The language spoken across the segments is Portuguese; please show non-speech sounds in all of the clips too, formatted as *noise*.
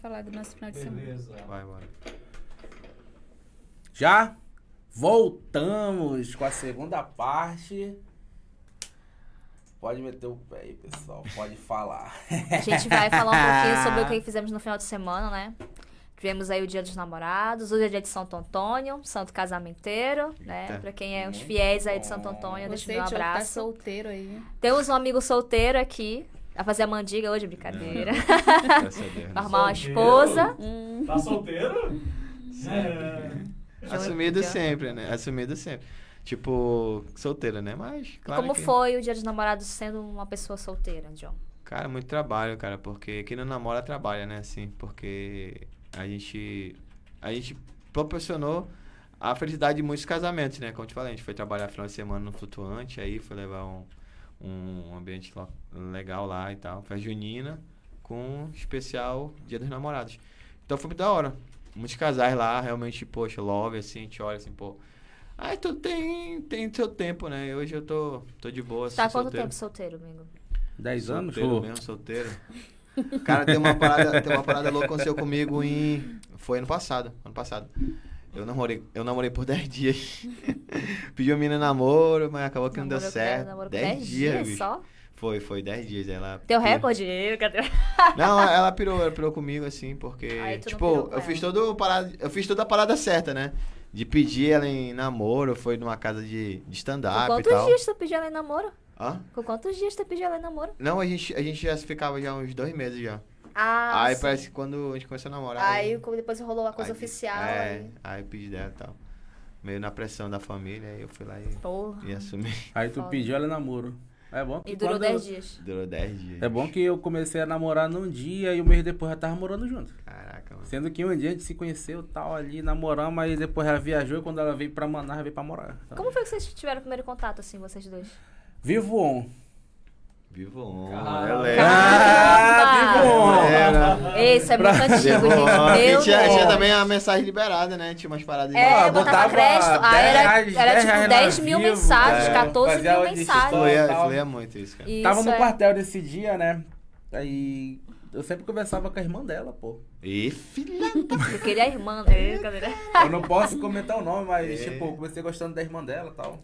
falar do nosso final de semana. Beleza. Vai, bora. Já voltamos com a segunda parte. Pode meter o pé aí, pessoal. Pode falar. A gente vai falar um pouquinho *laughs* sobre o que fizemos no final de semana, né? Tivemos aí o Dia dos Namorados, hoje é dia de Santo Antônio, Santo Casamenteiro, né? Eita. Pra quem é os fiéis aí de. Santo Antônio, deixa Você, meu Diogo, tá abraço. solteiro aí. Temos um amigo solteiro aqui, a fazer a mandiga hoje, brincadeira. Graças a Deus. né? Vai arrumar uma esposa. Hum, Tá solteiro? É. Assumido sempre, né? Assumido sempre. Tipo, solteira, né? Mas, claro Como que... foi o Dia dos Namorados sendo uma pessoa solteira, John? Cara, muito trabalho, cara, porque quem não namora trabalha, né, assim, porque a gente a gente proporcionou a felicidade de muitos casamentos, né? Como eu te falei, a gente foi trabalhar final de semana no flutuante, aí foi levar um, um ambiente legal lá e tal, festa junina, com especial Dia dos Namorados. Então foi muito da hora. Muitos casais lá, realmente, poxa, love, assim, a gente olha assim, pô. Ai, tudo tem, tem seu tempo, né? Hoje eu tô, tô de boa, assim, Tá há quanto solteiro. tempo solteiro, amigo? 10 anos? Solteiro mesmo, *laughs* solteiro. Cara, tem uma parada, tem uma parada louca que aconteceu comigo em. Foi ano passado. Ano passado. Eu namorei, eu namorei por *laughs* 10 dias. Pedi uma menina namoro, mas acabou que não deu certo. namorou com 10 10 dias, bicho. só? Foi, foi 10 dias. Ela. Teu pirou. recorde? Cadê? *laughs* Não, ela pirou, ela pirou comigo, assim, porque. Tipo, eu fiz todo parada, eu fiz toda a parada certa, né? De pedir ela em namoro, foi numa casa de, de stand-up e quantos tal. dias tu pediu ela em namoro? Hã? Com quantos dias tu pediu ela em namoro? Não, a gente, a gente já ficava já uns dois meses já. Ah, aí sim. parece que quando a gente começou a namorar. Aí como depois rolou a coisa aí- oficial. É, aí- aí eu pedi dela e tal. Meio na pressão da família, aí eu fui lá e, Porra. e assumi. Aí tu Foda. pediu ela namoro. É bom que E durou quando- 10 dias. Durou 10 dias. É bom que eu comecei a namorar num dia e um mês depois já tava morando junto. Caraca, mano. Sendo que um dia a gente se conheceu tal ali, namoramos, aí depois ela viajou e quando ela veio pra Manaus, ela veio pra morar. Então, Como foi que vocês tiveram o primeiro contato, assim, vocês dois? Vivo on. Vivo on, Caramba. eu lembro. Esse é muito antigo, gente. E tinha, Deus. tinha também a mensagem liberada, né? Tinha umas paradas de É, Ah, botava, botava crédito. Ah, 10 era, reais, era 10 tipo reais 10 na mil Vivo, mensagens, é. 14 Fazia mil mensagens. Fluía, muito isso, cara. Isso Tava no é. quartel desse dia, né? Aí eu sempre conversava com a irmã dela, pô. E filha. *laughs* Eu queria a irmã, né? Cadê? Eu não posso comentar o nome, mas, É. tipo, comecei gostando da irmã dela e tal.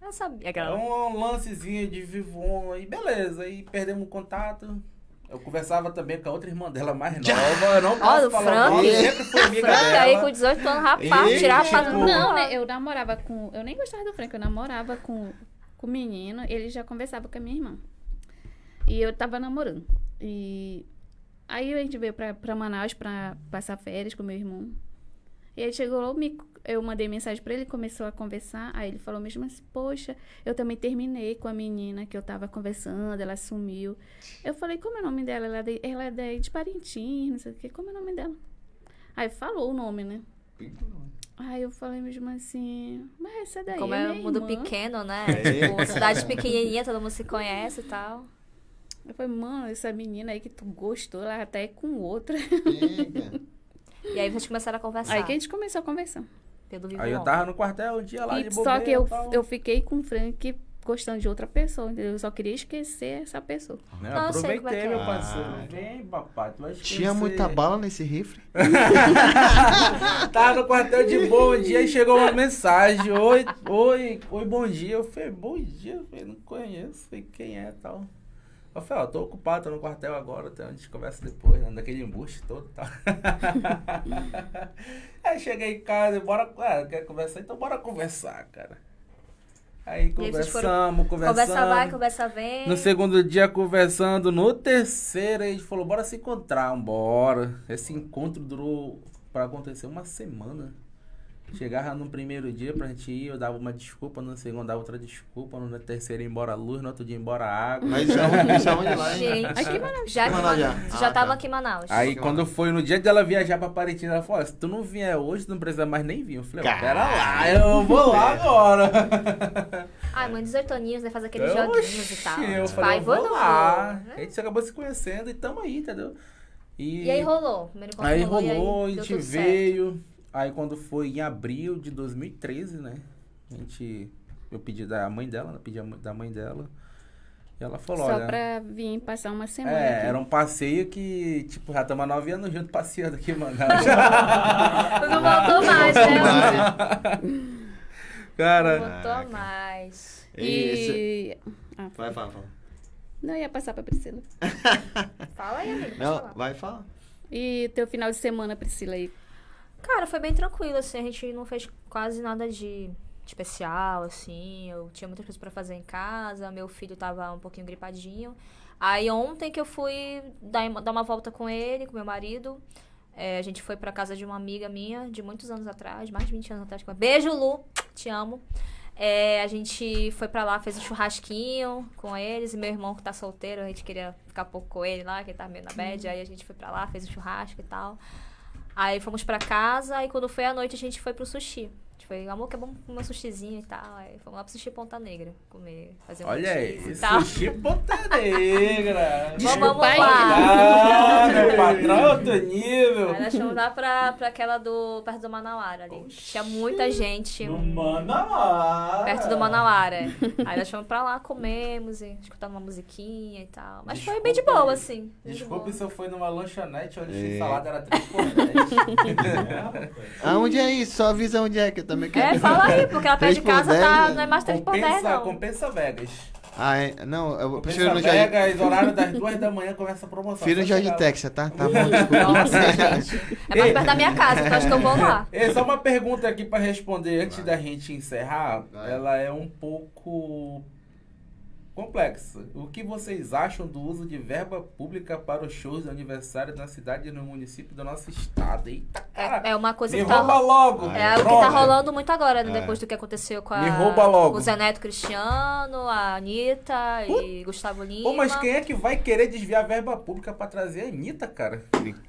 Eu sabia É aquela. um lancezinho de Vivon, aí beleza, aí perdemos o contato. Eu conversava também com a outra irmã dela mais *laughs* nova, eu não Ó, posso do falar o Frank. nome, sempre foi amiga Frank aí dela. com 18 anos, rapaz, Ih, tirava pra tipo, Não, né? Eu namorava com. Eu nem gostava do Frank, eu namorava com, com o menino, ele já conversava com a minha irmã. E eu tava namorando. E aí a gente veio pra, pra Manaus pra passar férias com meu irmão. E aí chegou me- eu mandei mensagem pra ele, começou a conversar. Aí ele falou mesmo assim: Poxa, eu também terminei com a menina que eu tava conversando, ela sumiu. Eu falei: Como é o nome dela? Ela é de, ela é de, de Parintins, não sei o quê. Como é o nome dela? Aí falou o nome, né? Aí eu falei mesmo assim, mas essa daí Como é é minha um mundo irmã. pequeno, né? É. Tipo, cidade pequenininha, todo mundo se conhece e tal. Eu falei, mano, essa menina aí que tu gostou, ela até é com outra. Eita. E aí vocês começaram a conversar. Aí que a gente começou a conversar. Pelo Vivo Aí eu tava no quartel um dia lá E de só bobeira que eu, tal. eu fiquei com o Frank gostando de outra pessoa, entendeu? Eu só queria esquecer essa pessoa. Não, eu sei aproveitei, como é que é. meu parceiro. Ah. Vem, papai, tu vai esquecer. Tinha muita bala nesse rifle? *laughs* Tava no quartel de boa um dia e chegou uma mensagem. Oi, oi, oi, bom dia. Eu falei, bom dia. Eu falei, não conheço. Eu falei, quem é tal? Eu falei, ó, tô ocupado, tô no quartel agora, então a gente conversa depois, né? Daquele embuste todo e tal. *laughs* Aí cheguei em casa, bora. Ah, quer conversar? Então bora conversar, cara. Aí vocês foram- conversamos, conversamos. Conversa vai, conversa vem. No segundo dia conversando, no terceiro a gente falou, bora se encontrar, bora. Esse encontro durou pra acontecer uma semana. Chegava no primeiro dia pra gente ir, eu dava uma desculpa, no segundo dava outra desculpa, no terceiro ia embora a luz, no outro dia ia embora a água. Mas isso é onde, é lá, hein? Gente, Aqui em *laughs* Manaus. já, Aqui Manaus já. já Ah, tava tá. aqui em Manaus. Aí que quando maravilha. foi no dia dela viajar pra Parintins, ela falou, ó, se tu não vier hoje, tu não precisa mais nem vir. Eu falei, ó, pera lá, Caralho. eu vou lá agora. *laughs* Ai, mãe, 18 aninhos, né? Faz aqueles Eu, joguinhos e tal. Eu falei, ai, eu vou vou lá. vou, né? A gente acabou se conhecendo e tamo aí, entendeu? E aí rolou. Primeiro Aí rolou, e rolou, a deu gente tudo certo. Aí quando foi em abril de 2013, né? A gente. Eu pedi da mãe dela, né? Pedi da mãe dela. E ela falou, Só olha... pra vir passar uma semana. É, aqui. era um passeio que, tipo, já estamos há nove anos juntos passeando aqui em Manaus. *laughs* Não voltou mais, né? *laughs* Não Cara, voltou Caraca. mais. E. Ah, Vai, fala, fala. não ia passar pra Priscila. *laughs* Fala aí, amigo. Não, falar. vai, fala. E teu final de semana, Priscila, aí? Cara, foi bem tranquilo, assim. A gente não fez quase nada de especial, assim. Eu tinha muitas coisas pra fazer em casa. Meu filho tava um pouquinho gripadinho. Aí ontem que eu fui dar, dar uma volta com ele, com meu marido. é, a gente foi pra casa de uma amiga minha, de muitos anos atrás, mais de 20 anos atrás. Beijo, Lu! Te amo. É, a gente foi pra lá, fez um churrasquinho com eles. E meu irmão que tá solteiro, a gente queria ficar pouco com ele lá, que ele tá meio na bad. Aí a gente foi pra lá, fez um churrasco e tal. Aí fomos pra casa e quando foi à noite a gente foi pro sushi. Foi, amor, que é bom comer um sushizinho e tal. Aí fomos lá pro sushi Ponta Negra comer, fazer um olha aí, e tal. sushi ponta negra. *laughs* Vamos, vamos aí. lá. Ah, meu patrão é outro nível. Aí nós fomos lá pra, pra aquela do. perto do Manauara ali. Tinha muita gente. No Manauara. Perto do Manauara. é. Aí nós fomos pra lá, comemos, e escutando uma musiquinha e tal. Mas foi bem de Desculpa boa, assim. de Desculpe boa. se eu fui numa lanchonete onde É. a salada era 3 por 10. *laughs* Aonde é isso? Só avisa onde é que também É, quero. fala aí, porque lá perto de casa dez, tá, né? não é mais 3 por 10, compensa, não. compensa Vegas. Ah, é? Não, eu prefiro Compensa no Jardim. Vegas, horário das 2 da manhã começa a promoção. Prefiro no Jardim. Texas, tá? Tá bom, desculpa. Nossa, *laughs* gente. É mais perto da minha casa, então acho que eu vou lá. Ei, só uma pergunta aqui pra responder antes Vai. da gente encerrar. Vai. Ela é um pouco complexa. O que vocês acham do uso de verba pública para os shows de aniversário na cidade e no município do nosso estado? Eita, cara! É, é uma coisa Me que tá, rouba logo! é algo que Pronto. tá rolando muito agora, né? É. Depois do que aconteceu com a. Me rouba logo. O Zé Neto Cristiano, a Anitta e Gustavo Lima. Pô, mas quem é que vai querer desviar verba pública pra trazer a Anitta, cara?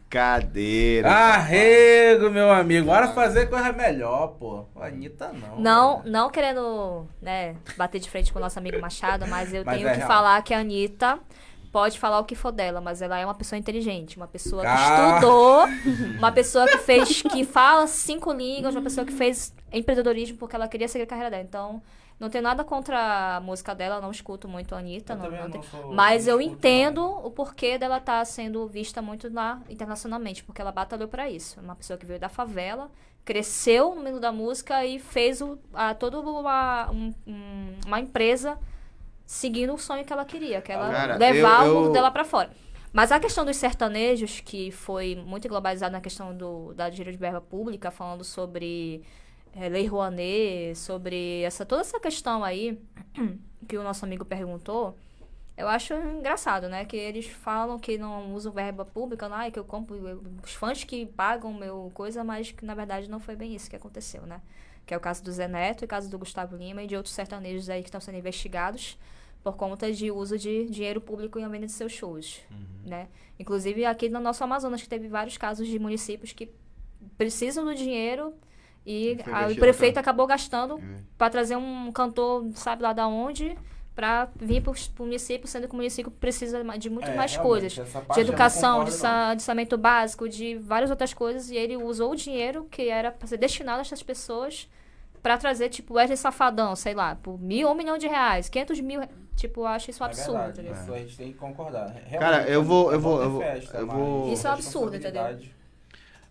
Brincadeira. Arrego, meu amigo. Bora fazer coisa melhor, pô. A Anitta não. Não, cara. não querendo, né, bater de frente com o nosso amigo Machado, mas eu Mas tenho é que real. falar que a Anitta pode falar o que for dela, mas ela é uma pessoa inteligente, uma pessoa que Ah. estudou, *laughs* uma pessoa que fez, que fala cinco línguas, uma pessoa que fez empreendedorismo porque ela queria seguir a carreira dela. Então, não tenho nada contra a música dela, não escuto muito a Anitta, Eu não, não sou- mas eu entendo o porquê dela estar sendo vista muito lá internacionalmente, porque ela batalhou pra isso. É Uma pessoa que veio da favela, cresceu no mundo da música e fez o, a, toda uma, um- um- uma empresa seguindo o sonho que ela queria, que ela Cara, levar eu- o mundo eu- dela pra fora. Mas a questão dos sertanejos, que foi muito globalizada na questão do, da dinheiro de verba pública, falando sobre eh, Lei Rouanet, sobre essa, toda essa questão aí *clears throat* que o nosso amigo perguntou, eu acho engraçado, né? Que eles falam que não usam verba pública, não, é que eu compro eu- os fãs que pagam meu coisa, mas que na verdade não foi bem isso que aconteceu, né? Que é o caso do Zé Neto, e o caso do Gustavo Lima e de outros sertanejos aí que estão sendo investigados por conta de uso de dinheiro público em venda de seus shows, né? Inclusive aqui no nosso Amazonas que teve vários casos de municípios que precisam do dinheiro e a- o prefeito tá? acabou gastando É. para trazer um cantor, sabe lá da onde, para vir para o município, sendo que o município precisa de muito É, mais coisas. De eu educação, de concordo, sa- de saneamento básico, de várias outras coisas, e ele usou o dinheiro que era para ser destinado a essas pessoas para trazer, tipo, Wesley Safadão, sei lá, por mil ou um milhão de reais, 500 mil, tipo, eu acho isso um É absurdo, verdade, entendeu? Isso a gente tem que concordar. Realmente, Cara, eu vou- é eu bom vou- eu vou- festa, eu vou- Isso é um absurdo, responsabilidade.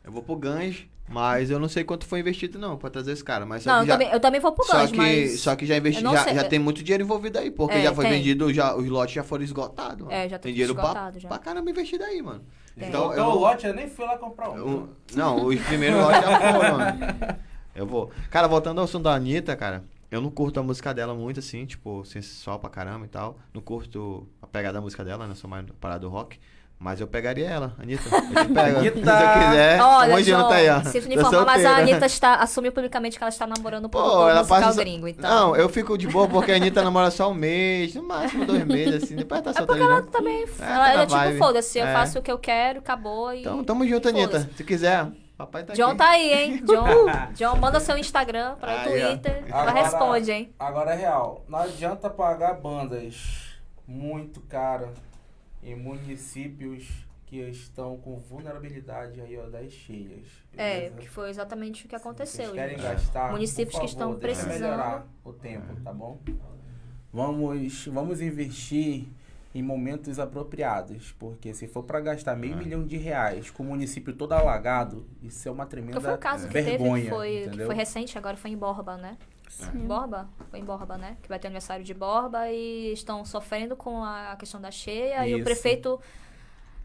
Eu vou pro Ganges, mas eu não sei quanto foi investido não pra trazer esse cara. Mas só Não, eu, já, também, eu também vou pro só Ganges, que, mas... só que já investi, já, já tem muito dinheiro envolvido aí, porque É, já foi tem. vendido, já, os lotes já foram esgotados. mano. É, já tá tem dinheiro pra, esgotado já. pra caramba investido aí, mano. Tem. Então, Então, eu o lote eu nem fui lá comprar um. eu- não, os primeiros lotes já foram, mano. Eu vou. Cara, voltando ao som da Anitta, cara, eu não curto a música dela muito, assim, tipo, sensual pra caramba e tal. Não curto a pegada da música dela, né? Sou mais parada do rock. Mas eu pegaria ela, Anitta. *laughs* Eu te pego. Anitta! Se eu quiser. Olha, tamo junto João, aí, ó. Tô informar, mas a. Anitta está, assumiu publicamente que ela está namorando por Pô, um ela musical passa. gringo, então... Não, eu fico de boa porque a Anitta namora só um mês, no máximo dois meses, assim. Depois ela tá solteira. Ela né? também. É, ela tá é tipo, foda-se, eu É. faço o que eu quero, acabou e. Então, tamo junto, Anitta. Se quiser, papai tá John aqui. tá aí, hein? *laughs* John, John manda seu Instagram para Aí. Twitter. Ela Agora- responde, hein? Agora é real. Não adianta pagar bandas muito caras em municípios que estão com vulnerabilidade aí, ó, das cheias. É, beleza? que foi exatamente o que aconteceu. Vocês querem gastar? Municípios por que estão favor, precisando. melhorar o tempo, tá bom? vamos, vamos investir em momentos apropriados, porque se for para gastar meio É. milhão de reais com o município todo alagado, isso é uma tremenda Porque foi o caso que vergonha, teve, foi, que foi recente, agora foi em Borba, né? Sim. Borba? Foi em Borba, né? Que vai ter aniversário de Borba e estão sofrendo com a questão da cheia. E o Isso. prefeito,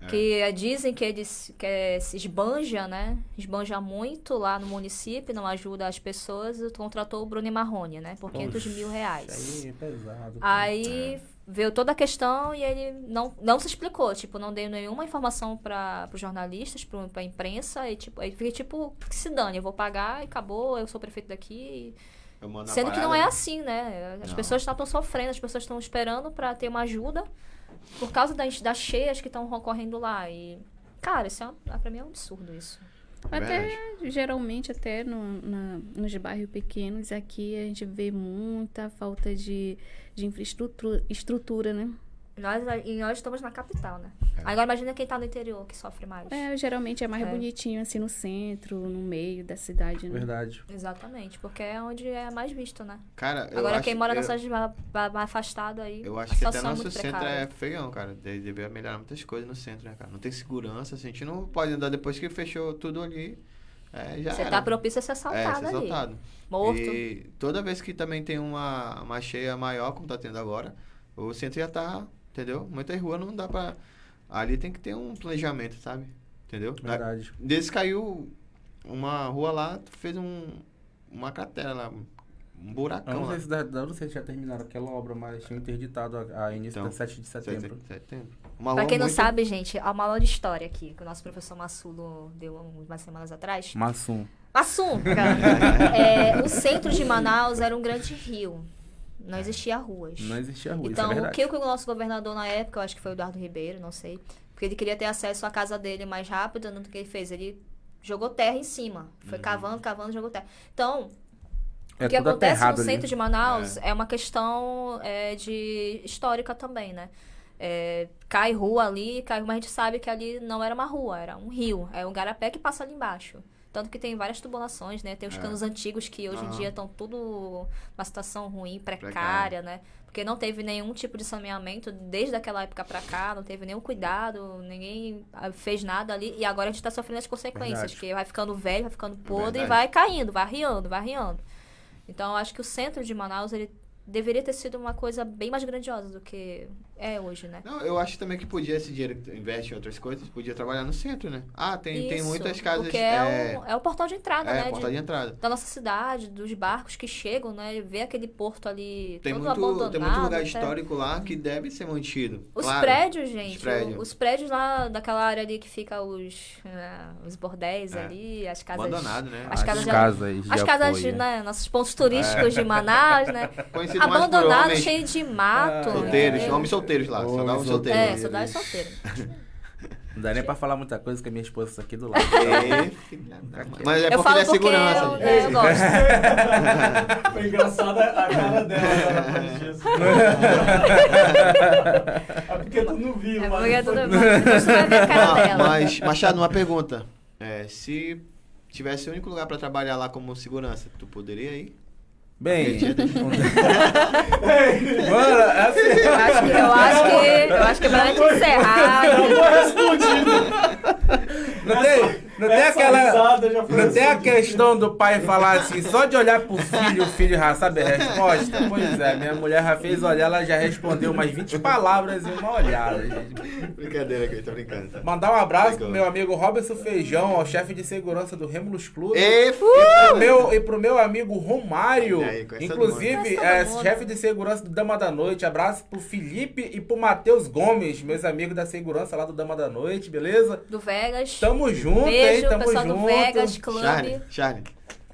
É. que dizem que ele se- que se esbanja, né? Esbanja muito lá no município, não ajuda as pessoas, e contratou o Bruno Marrone, né? Por 500 mil reais. Isso aí é pesado. Aí veio toda a questão e ele não, não se explicou, tipo, não deu nenhuma informação para os jornalistas, para a imprensa, e tipo, aí fica tipo, que se dane, eu vou pagar e acabou, eu sou prefeito daqui. A Sendo que não é assim, né? As Não. pessoas estão sofrendo, as pessoas estão esperando para ter uma ajuda por causa das, das cheias que estão ocorrendo lá. E, cara, isso é um, pra mim é um absurdo isso. Até, geralmente, até no, na, nos bairros pequenos, aqui a gente vê muita falta de, de infraestrutura, estrutura, né? Nós, e nós estamos na capital, né? É. Agora imagina quem tá no interior que sofre mais. É, geralmente é mais É. bonitinho, assim, no centro, no meio da cidade, né? Verdade. Exatamente, porque é onde é mais visto, né? Cara, eu Agora acho, quem mora eu, nessas mais afastado aí, Eu acho que até é nosso centro precária. é feião, cara. De- Deveria melhorar muitas coisas no centro, né, cara? Não tem segurança, assim, a gente não pode andar depois que fechou tudo ali. É, já Você era. tá propício a ser É, assaltado ser ali. assaltado. Morto. E toda vez que também tem uma, uma cheia maior, como tá tendo agora, o centro já tá, entendeu? Muitas ruas não dá pra... Ali tem que ter um planejamento, sabe? Entendeu? Na- Verdade. Desse caiu uma rua lá, fez um, uma cratera lá, um Eu buracão não lá. sei, se, da- eu não sei se já terminaram aquela obra, mas tinham interditado a, a início Então, da 7 de setembro. Setembro. Uma Pra quem não muito- sabe, gente, há uma aula de história aqui, que o nosso professor Massulo deu umas semanas atrás. Massum. Massum, cara. *laughs* É, o centro de Manaus era um grande rio. Não existia ruas. Não existia rua, Então, isso é o que o nosso governador na época, eu acho que foi o Eduardo Ribeiro, não sei, porque ele queria ter acesso à casa dele mais rápido, no que ele fez? Ele jogou terra em cima. Foi cavando, cavando, jogou terra. Então, É o que acontece no ali. centro de Manaus é, uma questão é, de histórica também, né? É, cai rua ali, cai, mas a gente sabe que ali não era uma rua, era um rio. É um garapé que passa ali embaixo. Tanto que tem várias tubulações, né? Tem os É. canos antigos que hoje em Aham. dia estão tudo uma situação ruim, precária, Precária. né? Porque não teve nenhum tipo de saneamento desde aquela época pra cá, não teve nenhum cuidado, ninguém ah, fez nada ali. E agora a gente tá sofrendo as consequências, Verdade. que vai ficando velho, vai ficando podre e Verdade. vai caindo, vai riando, vai riando. Então, eu acho que o centro de Manaus, ele deveria ter sido uma coisa bem mais grandiosa do que é hoje, né? Não, eu acho também que podia, esse dinheiro que tu investe em outras coisas, podia trabalhar no centro, né? Ah, tem, tem Isso, muitas casas. Porque é, o, é o portal de entrada, é, né? porta de- de entrada. da nossa cidade, dos barcos que chegam, né? Ver aquele porto ali Tem todo muito, abandonado. tem muito lugar até. histórico lá que deve ser mantido. Os claro. prédios, gente. Os prédios. o- Os prédios lá daquela área ali que fica os, é, os bordéis É. ali, as casas. Abandonado, né? As As casas, de- casas de as casas, apoio. né? Nossos pontos turísticos de Manaus, né? *laughs* Conhecido Abandonado, cheio de mato. solteiros, entendeu? homens solteiros lá, só Homens dá homens solteiros. É, saudade solteira. Não dá nem pra falar muita coisa que a minha esposa tá aqui do lado. É, filha da mãe. Mas é porque ele é porque segurança. eu, é, eu gosto. *laughs* Foi engraçada a cara dela depois *laughs* disso. *laughs* É porque tu não viu, É mas porque ver a cara Ah, dela. mas, Machado, uma pergunta. É, se tivesse o único lugar pra trabalhar lá como segurança, tu poderia ir? Bem, *laughs* mano, assim, Eu acho que, eu acho que, eu acho que pra gente encerrar. Já foi respondido. não tem, não tem Essa aquela. Não tem a respondida. questão do pai falar assim, só de olhar pro filho, o filho já sabe a resposta? Pois é, minha mulher já fez olhar, ela já respondeu umas 20 palavras em uma olhada, gente. Brincadeira, que eu tô brincando. tá? Mandar um abraço Legal. pro meu amigo Robson Feijão, ao chefe de segurança do Remulus Clube. E, E pro, meu, e pro meu amigo Romário, aí, inclusive, é, chefe de segurança do Dama da Noite. Abraço pro Felipe e pro Matheus Gomes, meus amigos da segurança lá do Dama da Noite, beleza? Do Vegas. Tamo junto, hein? Beijo, Tamo pessoal junto. do Vegas Club. Charlie, Charlie,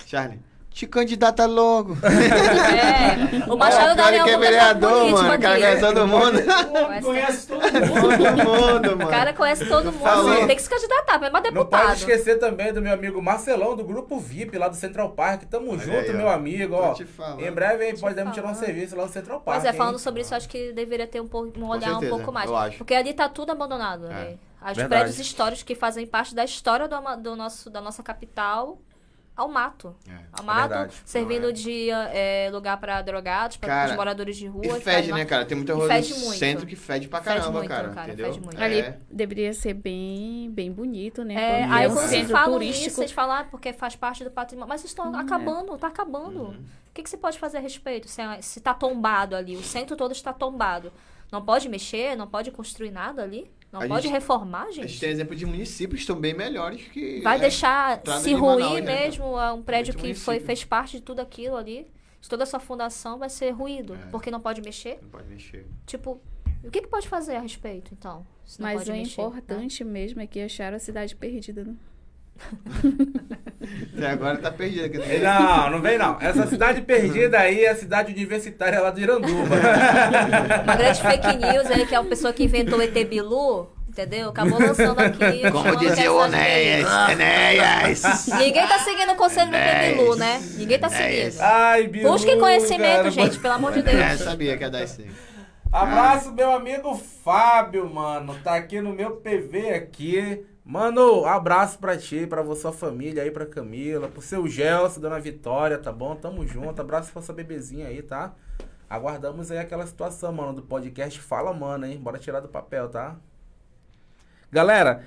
Charlie, te candidata logo. *laughs* É, o Machado o da cara Leão que é foi vereador, mano. O cara conhece todo mundo. Conhece todo mundo. mano. O cara conhece todo mundo. Tem que se candidatar, mas é Não deputado. pode esquecer também do meu amigo Marcelão, do Grupo VIP, lá do Central Park. Tamo Olha junto, aí, meu amigo. Ó, em breve hein, podemos tirar um serviço lá no Central Park. Pois é, hein? falando sobre isso, eu acho que deveria ter um, pouco, um olhar certeza, um pouco mais. eu acho. Porque ali tá tudo abandonado. Né? Os Verdade. prédios históricos que fazem parte da história do, do nosso, da nossa capital ao mato. É. Ao mato, verdade. servindo é. de é, lugar pra drogados, pra Cara, os moradores de rua. E fede, né, cara? Tem muita rua fede no muito. centro que fede pra Fede caramba, muito, cara. cara, entendeu? fede muito. Ali É. deveria ser bem, bem bonito, né? É, aí é quando vocês falam turístico. isso, vocês falam, ah, porque faz parte do patrimônio. Mas estão Hum, é. acabando, tá acabando. Uhum. O que, que você pode fazer a respeito? Se, é- se tá tombado ali, o centro todo está tombado. Não pode mexer, não pode construir nada ali? Não A pode gente- reformar, A gente gente? tem exemplo de municípios que estão bem melhores que. Vai é, deixar se de ruir Manaus, né? mesmo é um prédio que foi, fez parte de tudo aquilo ali. De toda essa fundação vai ser ruído, É. porque não pode mexer. Não pode mexer. Tipo, o que, que pode fazer a respeito, então? Mas o mexer, né? importante mesmo é que acharam a cidade perdida, né? Até agora tá perdido aqui. Não, não vem não. Essa cidade perdida aí é a cidade universitária lá de Iranduba. Uma grande fake news aí, que é a pessoa que inventou o ET Bilu, entendeu? Acabou lançando aqui. Como dizia o Enéas. Enéas. Ninguém tá seguindo o conselho do ET Enéas. Bilu, né? Ninguém tá Enéas. seguindo. Ai, Bilu, Busquem conhecimento, cara. gente, pelo amor de É, Deus. sabia que ia dar isso aí. Abraço, meu amigo Fábio, mano. Tá aqui no meu PV aqui. Mano, abraço pra ti, pra sua família aí, pra Camila, pro seu Gelson, dona Vitória, tá bom? Tamo junto. Abraço pra sua bebezinha aí, tá? Aguardamos aí aquela situação, mano, do podcast Fala, mano, hein? Bora tirar do papel, tá? Galera,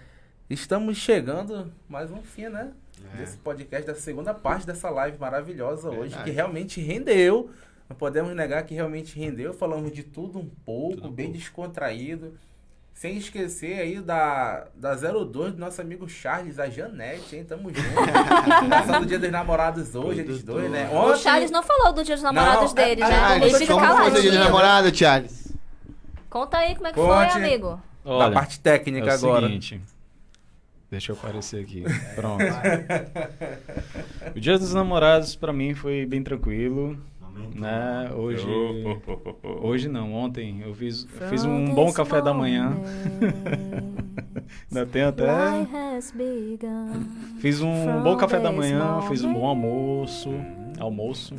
estamos chegando mais um fim, né? É. Desse podcast, da segunda parte dessa live maravilhosa hoje, Verdade. que realmente rendeu. Não podemos negar que realmente rendeu. Falamos de tudo um pouco, Tudo bem pouco. descontraído. Sem esquecer aí da, da 02 do nosso amigo Charles, a Janete, hein? Tamo junto. *laughs* Passando o dia dos namorados hoje, eles dois, né? O Ontem- Charles não falou do dia dos namorados Não, dele, é- né? Ele Charles, fica como foi o dia de caladinho. namorado, Charles? Conta aí como é que Conte. foi, amigo. da Olha, parte técnica é o agora. seguinte. Deixa eu aparecer aqui. Pronto. *laughs* o Dia dos Namorados pra mim foi bem tranquilo, né? Hoje hoje não, ontem eu fiz, eu *laughs* fiz um bom café da manhã. Ainda tem até fiz um bom café da manhã, fiz um bom almoço, almoço.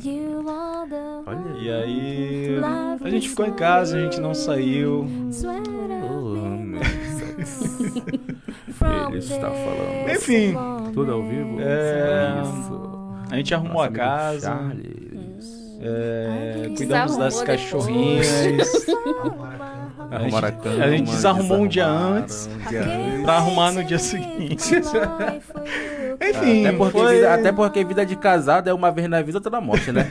Olha E aí a gente ficou em casa, a gente não saiu. *laughs* Ele está falando. Enfim, Tudo ao vivo? É, Isso. a gente arrumou Nosso a casa. Charles. É, Ai, cuidamos das cachorrinhas. A gente, a cama, a gente desarrumou um dia antes um dia pra arrumar no dia seguinte. Enfim, Até porque, foi, vida, até porque vida de casado é uma vez na vida, outra na morte, né?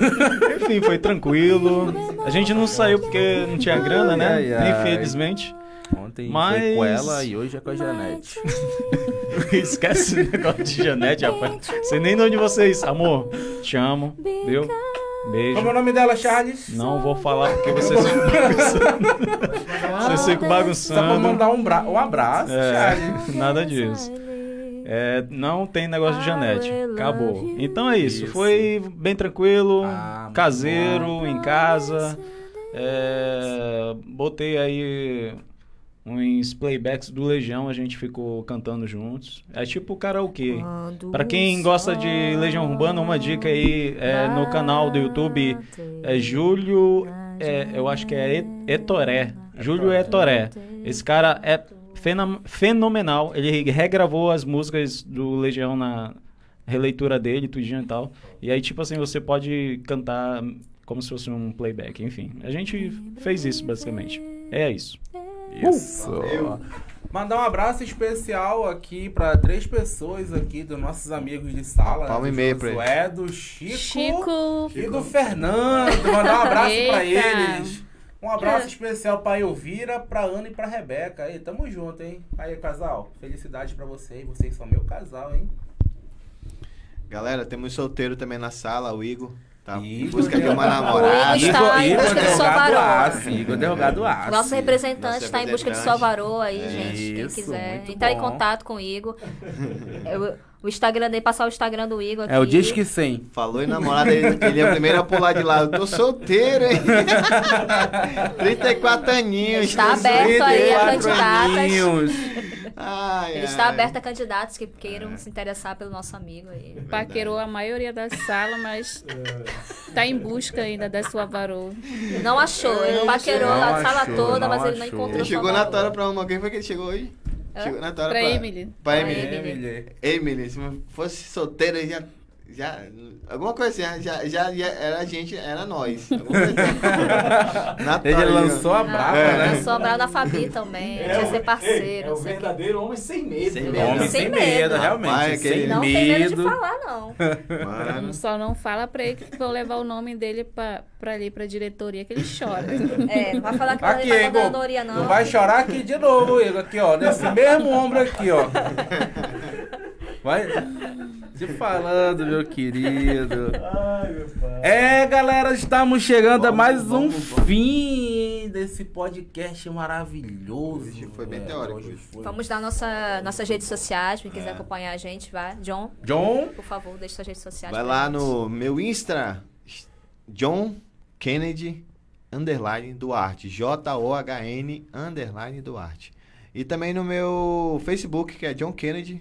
*laughs* enfim, foi tranquilo. A gente não saiu porque não tinha grana, né? Ai, ai. Infelizmente. Ontem Mas- foi com ela e hoje é com a Janete. *laughs* Esquece o negócio de Janete, rapaz. Sei nem de onde vocês. Amor, te amo. Viu? Beijo. Como é o nome dela, Charles? Não vou falar porque vocês ficam bagunçando. Vocês ficam Só pra bagunçando. mandar um, bra um abraço, É, Charles. nada disso. É, não tem negócio de Janete. Acabou. Então é isso. Isso. Foi bem tranquilo, Ah, caseiro, em casa. É, botei aí uns playbacks do Legião, a gente ficou cantando juntos. É tipo karaokê. Pra quem gosta de Legião Urbana, uma dica aí é, no canal do YouTube é Júlio, é, eu acho que é Etoré. Júlio Etoré. Esse cara é fenomenal. Ele regravou as músicas do Legião na releitura dele, tudinho e tal. E aí, tipo assim, você pode cantar como se fosse um playback. Enfim, a gente fez isso basicamente. É isso. Isso. Mandar um abraço especial aqui pra três pessoas aqui dos nossos amigos de sala. Palma e do meia pra ele. Josué, do Chico, Chico. e do Fernando. Mandar um abraço pra Eita. eles. Um abraço especial pra Elvira, pra Ana e pra Rebeca. Aí, tamo junto, hein? Aí, casal, felicidade pra vocês. Vocês são meu casal, hein? Galera, temos solteiro também na sala, o Igor. Tá em Igor, busca de uma namorada. Igor está em busca de sua. Aço, Igor Delgado Aço. Nosso representante está em busca de sua varoa aí, É. gente. Quem Isso, quiser muito entrar em contato com o Igor. *laughs* Eu- o Instagram dele, passar o Instagram do Igor aqui. É o Disque 100. Falou em namorada, ele, ele é o primeiro a pular de lá. Eu tô solteiro, hein? *laughs* 34 aninhos. Está aberto aí a 34 candidatas. aninhos. Ai, Ele ai. está aberto a candidatos que queiram se interessar pelo nosso amigo aí. Paquerou a maioria da sala, mas *laughs* tá em busca ainda da sua varoa. Não achou, ele paquerou Não a sala achou, toda, mas ele não encontrou Ele chegou na tora pra uma. Quem foi que ele chegou hoje? Chegou na Pra pra Emily. Pra Pra Emily. Emily. Emily, se fosse solteira, já. Já alguma coisa assim, já, já, já era a gente, era nós. *laughs* Assim. *laughs* Ele lançou a Não, brava, É. né? Sou a Brau da Fabi também. a gente ia ser parceiro. ei, é o verdadeiro homem sem medo. Sem né? medo. Homem sem Sem medo, medo. realmente. Rapaz, sem Não tem medo de medo. falar, não. *laughs* Mano. Só não fala pra ele que vou levar o nome dele pra, pra ali, pra diretoria, que ele chora. É, não vai falar que Aqui, ele tá Igor. dando Doria, não. Não vai chorar aqui de novo, Igor. Aqui, ó. Nesse mesmo ombro aqui, ó. Vai. Te falando, meu querido. Ai, meu pai. É, galera, estamos chegando a Vamos, mais um vamos, vamos. fim desse podcast maravilhoso. Hoje foi bem velho. teórico Hoje foi. Vamos dar nossa, nossas redes sociais, quem quiser É. acompanhar a gente, vai. John, John, por favor, deixe suas redes sociais. Vai lá gente. no meu Insta, John Kennedy underline Duarte. J-O-H-N underline Duarte. E também no meu Facebook, que é John Kennedy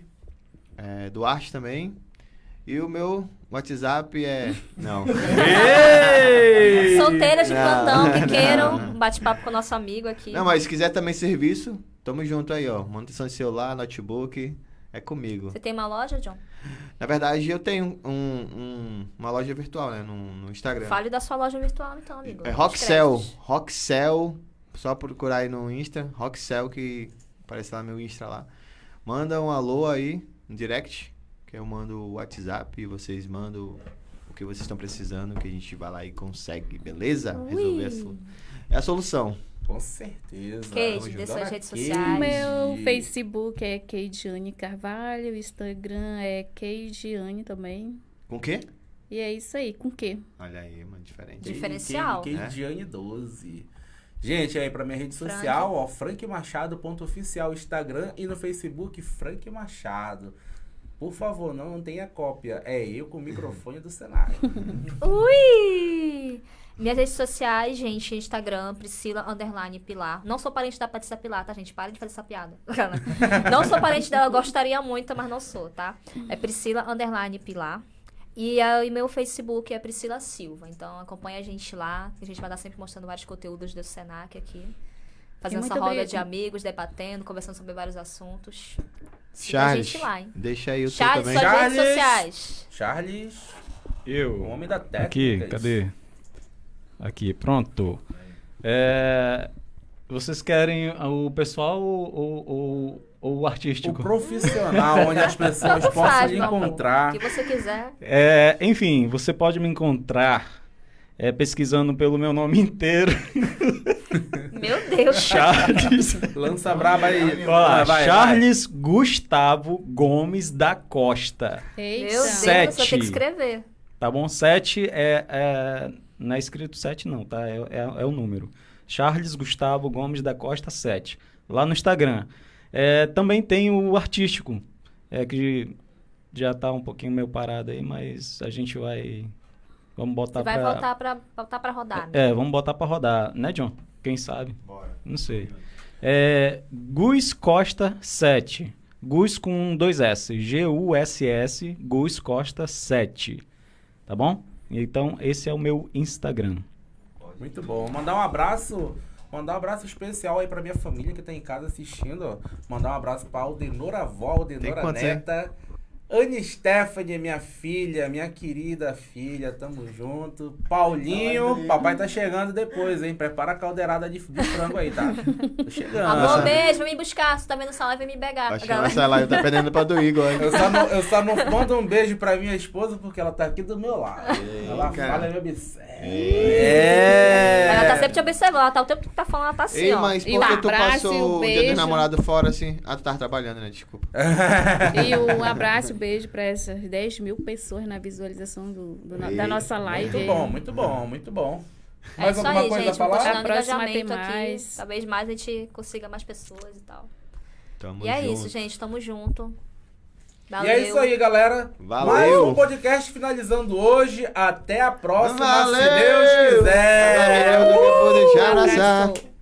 é, Duarte também. E o meu WhatsApp é. *laughs* Não. Ei! Solteiras de Não, plantão que queiram não. um bate-papo com o nosso amigo aqui. Não, mas se quiser também serviço, tamo junto aí, ó. Manutenção de celular, notebook, é comigo. Você tem uma loja, John? Na verdade, eu tenho um- um- uma loja virtual, né? No, no Instagram. Fale da sua loja virtual, então, amigo. É Roxel. Roxel. Só procurar aí no Insta. Roxel, que aparece lá meu Insta lá. Manda um alô aí no direct. Que eu mando o WhatsApp e vocês mandam o que vocês estão precisando. Que a gente vai lá e consegue, beleza? Resolver a Ui. solu- É a solução. Com certeza. Kate, Vamos dê suas redes Kate. sociais. Meu Facebook é Keidiane Carvalho, o Instagram é Keidiane também. Com o quê? E é isso aí, com o quê? Olha aí, mano, diferente. Diferencial. Kate É. Diane 12. Gente, aí pra minha rede Frank. social, ó, frankmachado.oficial, Instagram e no Facebook, Frank Machado. Por favor, não tenha cópia. É eu com o microfone do cenário. *laughs* Ui! Minhas redes sociais, gente, Instagram, Priscila Underline Pilar. Não sou parente da Patrícia Pilar, tá, gente? Parem de fazer essa piada. *laughs* não sou parente dela, gostaria muito, mas não sou, tá? É Priscila Underline Pilar. E aí, meu Facebook é Priscila Silva. Então acompanha a gente lá, a gente vai estar sempre mostrando vários conteúdos do Senac aqui. Fazendo essa roda de amigos, debatendo, conversando sobre vários assuntos. Charles, a gente lá, hein? deixa aí o Charles, também. suas Charles. redes sociais. Charles, o Eu. homem da técnica. Aqui, cadê? Aqui, pronto. É, vocês querem o pessoal ou, ou, ou- o O artístico? profissional, onde as pessoas possam amor. encontrar. O que você quiser. É, enfim, você pode me encontrar é, pesquisando pelo meu nome inteiro. *laughs* Meu Deus. Charles. Lança braba aí. Lá, Vai, vai, Charles Gustavo Gomes da Costa. Eita. Meu Deus, Sete. você tem que escrever. Tá bom? 7 é, é. Não é escrito 7, não, tá? É, é, é o número. Charles Gustavo Gomes da Costa 7. Lá no Instagram. É, também tem o artístico. É que já tá um pouquinho meio parado aí, mas a gente vai. Vamos botar Você vai pra. voltar pra, voltar pra rodar. né? É, vamos botar pra rodar, né, John? Quem sabe? Bora. Não sei. É, Gus Costa 7. Gus com dois S. G-U-S-S, Gus Costa 7. Tá bom? Então, esse é o meu Instagram. Muito bom. Mandar um abraço, mandar um abraço especial aí pra minha família que tá em casa assistindo. Mandar um abraço pra Aldenora avó, Aldenora hein? Anne Stephanie, minha filha, minha querida filha, tamo junto. Paulinho, papai tá chegando depois, hein? Prepara a caldeirada de, de frango aí, tá? Tô chegando. Amor, beijo, vem me buscar. Se tá vendo essa live, vem me pegar. Acho que essa live tá perdendo pra do Igor. hein? Eu só, não, eu só não mando um beijo pra minha esposa porque ela tá aqui do meu lado. ela cara. fala, me observa. É. Ela tá sempre te observando. Ela tá o tempo que tu tá falando, ela tá assim, Ei, ó. mas E por que um tu abraço e um passou o dia dos beijo. namorados fora assim? Ah, tu tava trabalhando, né? Desculpa. *laughs* E um abraço e beijo pra essas 10 mil pessoas na visualização do, do no- da nossa live. Muito bom, muito bom, muito bom. É Mais isso alguma aí, coisa gente. a falar? A próxima tem aqui. mais. Talvez mais a gente consiga mais pessoas e tal. Tamo e é junto. isso, gente. Tamo junto. E é isso aí, galera. Valeu. Mais um podcast finalizando hoje. Até a próxima, Valeu. se Deus quiser. Valeu, do que